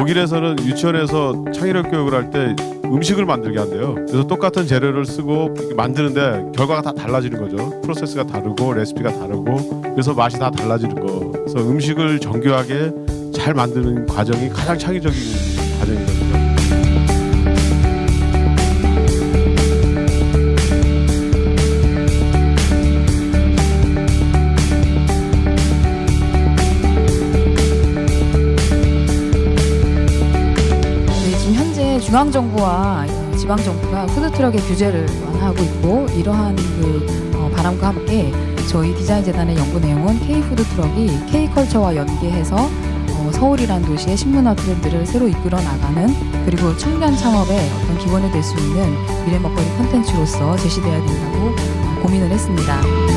독일에서는 유치원에서 창의력 교육을 할 때 음식을 만들게 한대요. 그래서 똑같은 재료를 쓰고 만드는데 결과가 다 달라지는 거죠. 프로세스가 다르고 레시피가 다르고 그래서 맛이 다 달라지는 거. 그래서 음식을 정교하게 잘 만드는 과정이 가장 창의적인 과정이거든 지금 현재 중앙 정부와 지방 정부가 푸드트럭의 규제를 완화하고 있고 이러한 그 어, 바람과 함께 저희 디자인 재단의 연구 내용은 K 푸드트럭이 K 컬처와 연계해서 어, 서울이란 도시의 식문화 트렌드를 새로 이끌어 나가는 그리고 청년 창업의 어떤 기본이 될 수 있는 미래 먹거리 콘텐츠로서 제시돼야 된다고 어, 고민을 했습니다.